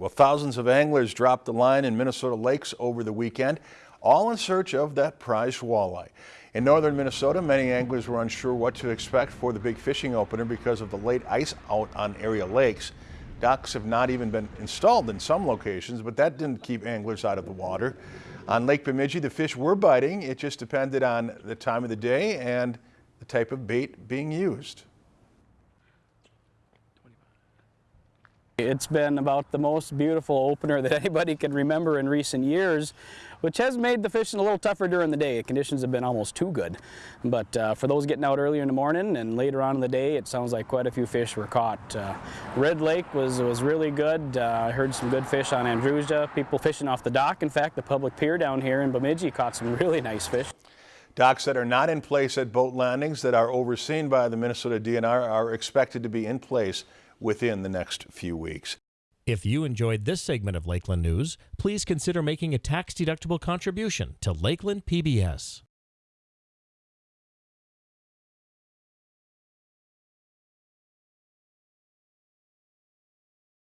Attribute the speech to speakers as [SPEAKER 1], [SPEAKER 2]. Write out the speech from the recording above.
[SPEAKER 1] Well, thousands of anglers dropped the line in Minnesota lakes over the weekend, all in search of that prized walleye. In northern Minnesota, many anglers were unsure what to expect for the big fishing opener because of the late ice out on area lakes. Docks have not even been installed in some locations, but that didn't keep anglers out of the water. On Lake Bemidji, the fish were biting. It just depended on the time of the day and the type of bait being used.
[SPEAKER 2] It's been about the most beautiful opener that anybody can remember in recent years, which has made the fishing a little tougher during the day. The Conditions have been almost too good. But uh, for those getting out earlier in the morning and later on in the day, it sounds like quite a few fish were caught. Uh, Red Lake was, was really good. Uh, I heard some good fish on Andrusia, people fishing off the dock. In fact, the public pier down here in Bemidji caught some really nice fish.
[SPEAKER 1] Docks that are not in place at boat landings that are overseen by the Minnesota DNR are expected to be in place within the next few weeks.
[SPEAKER 3] If you enjoyed this segment of Lakeland News, please consider making a tax-deductible contribution to Lakeland PBS.